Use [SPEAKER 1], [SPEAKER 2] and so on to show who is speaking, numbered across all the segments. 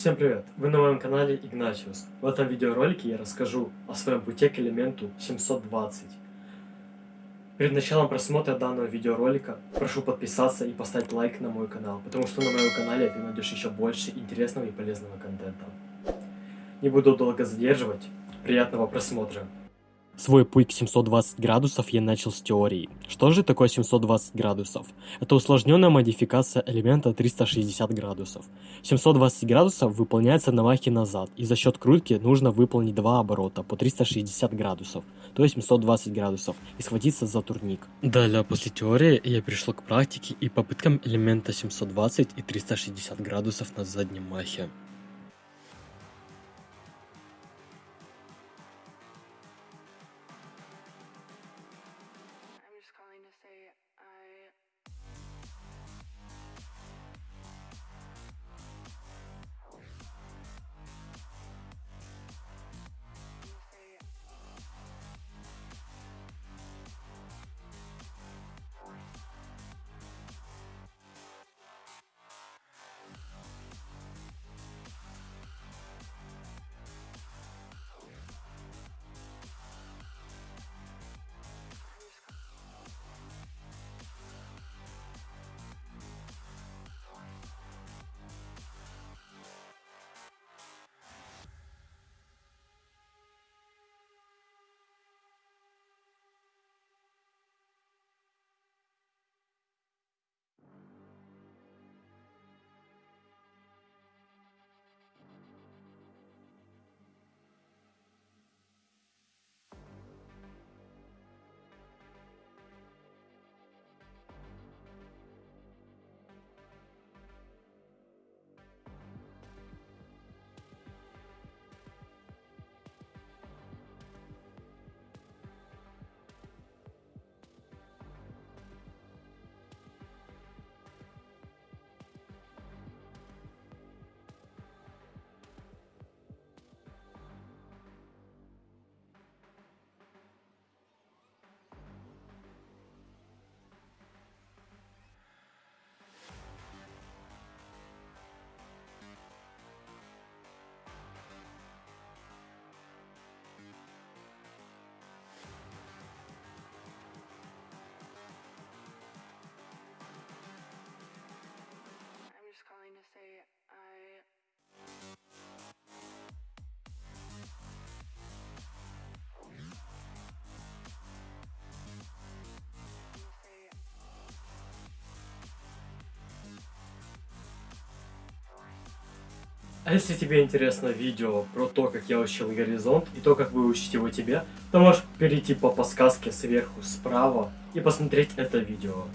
[SPEAKER 1] Всем привет! Вы на моем канале Игнатиус. В этом видеоролике я расскажу о своем пути к элементу 720. Перед началом просмотра данного видеоролика прошу подписаться и поставить лайк на мой канал, потому что на моем канале ты найдешь еще больше интересного и полезного контента. Не буду долго задерживать, приятного просмотра! Свой путь к 720 градусов я начал с теории. Что же такое 720 градусов? Это усложненная модификация элемента 360 градусов. 720 градусов выполняется на махе назад, и за счет крутки нужно выполнить два оборота по 360 градусов, то есть 720 градусов, и схватиться за турник. Далее, после теории, я перешел к практике и попыткам элемента 720 и 360 градусов на заднем махе. А если тебе интересно видео про то, как я учил горизонт и то, как выучить его тебе, то можешь перейти по подсказке сверху справа и посмотреть это видео.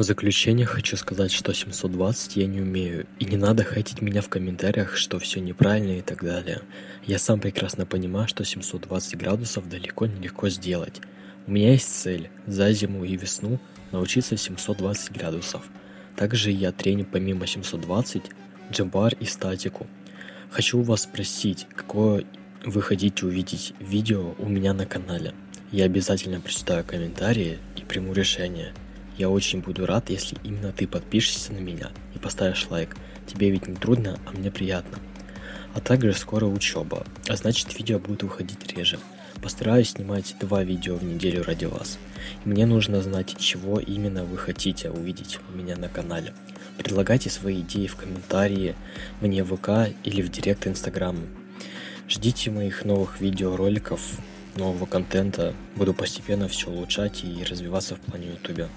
[SPEAKER 1] В заключение хочу сказать, что 720 я не умею, и не надо хейтить меня в комментариях, что все неправильно и так далее. Я сам прекрасно понимаю, что 720 градусов далеко не легко сделать. У меня есть цель за зиму и весну научиться 720 градусов. Также я треню помимо 720 джамбар и статику. Хочу вас спросить, какое вы хотите увидеть видео у меня на канале. Я обязательно прочитаю комментарии и приму решение. Я очень буду рад, если именно ты подпишешься на меня и поставишь лайк. Тебе ведь не трудно, а мне приятно. А также скоро учеба, а значит видео будут выходить реже. Постараюсь снимать два видео в неделю ради вас. Мне нужно знать, чего именно вы хотите увидеть у меня на канале. Предлагайте свои идеи в комментарии, мне в ВК или в директ Инстаграм. Ждите моих новых видеороликов, нового контента. Буду постепенно все улучшать и развиваться в плане ютубе.